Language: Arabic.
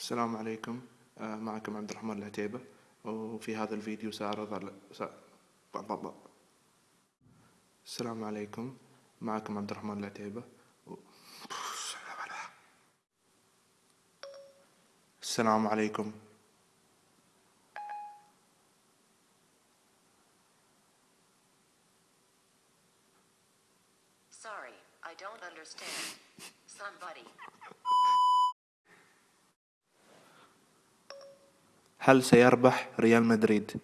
السلام عليكم آه، معكم عبد الرحمن العتيبة وفي هذا الفيديو سأعرض على. السلام عليكم معكم عبد الرحمن العتيبة و... السلام عليكم Sorry, I don't understand. Somebody. هل سيربح ريال مدريد؟